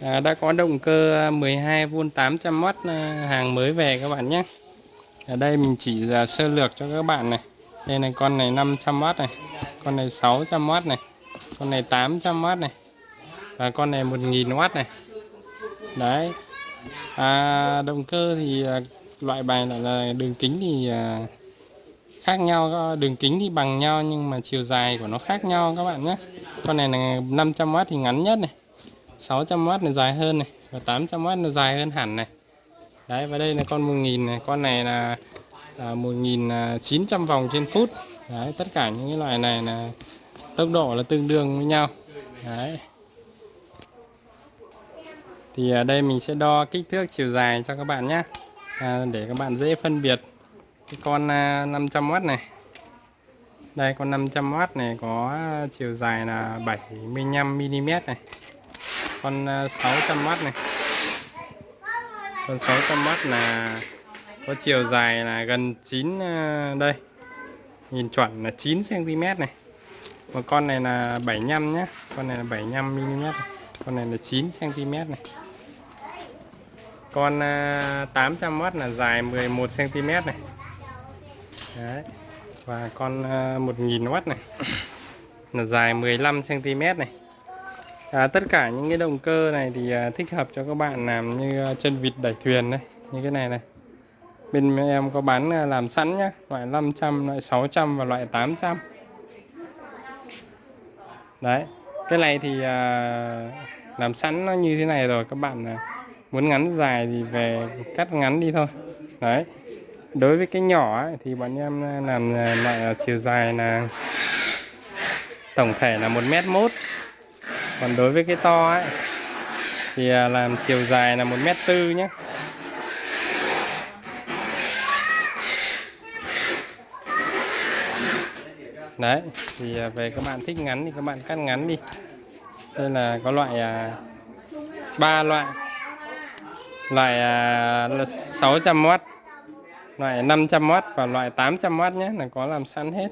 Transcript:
à, đã có động cơ à, 12V 800W à, hàng mới về các bạn nhé. Ở đây mình chỉ à, sơ lược cho các bạn này. Đây này con này 500W này con này 600W này con này 800W này và con này 1000W này. Đấy. À, động cơ thì loại bài là, là đường kính thì à, khác nhau đường kính thì bằng nhau nhưng mà chiều dài của nó khác nhau các bạn nhé. Con này là 500W thì ngắn nhất này. 600W là dài hơn này và 800W là dài hơn hẳn này. Đấy và đây là con 1.000 này con này là à, 1900 vòng trên phút. Đấy tất cả những cái loại này là tốc độ là tương đương với nhau. Đấy. Thì ở đây mình sẽ đo kích thước chiều dài cho các bạn nhé à, để các bạn dễ phân biệt cái con à, 500W này. Đây con 500W này có chiều dài là 75mm này con ờ, 600W này. Con 600W là có chiều dài là gần 9 ờ, đây. Nhìn chuẩn là 9 cm này. Một con này là 75 nhé con này là 75 mm con này là 9 cm này. Con ờ, 800W là dài 11 cm này. Đấy. và con 1000W này. Là dài 15 cm này à, tất cả những cái động cơ này thì à, thích hợp cho các bạn làm như à, chân vịt đẩy thuyền đấy, như cái này này. Bên em có bán à, làm sẵn nhá loại 500 loại 600 và loại 800 đấy cái này thì à, làm sẵn nó như thế này rồi các bạn à, muốn ngắn dài thì về cắt ngắn đi thôi. Đấy đối với cái nhỏ ấy, thì bọn em à, làm à, loại chiều dài là tổng thể là một mét mốt còn đối với cái to ấy thì à, làm chiều dài là một mét tư nhé đấy thì à, về các bạn thích ngắn thì các bạn cắt ngắn đi. Đây là có loại à, ba loại. Loại à, 600W loại 500W và loại 800W nhé là có làm sẵn hết.